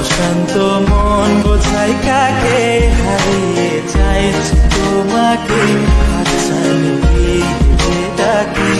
অশান্ত মন বোঝাই কাকে হারিয়ে চাই তোমাকে। আচ্ছা ডাকে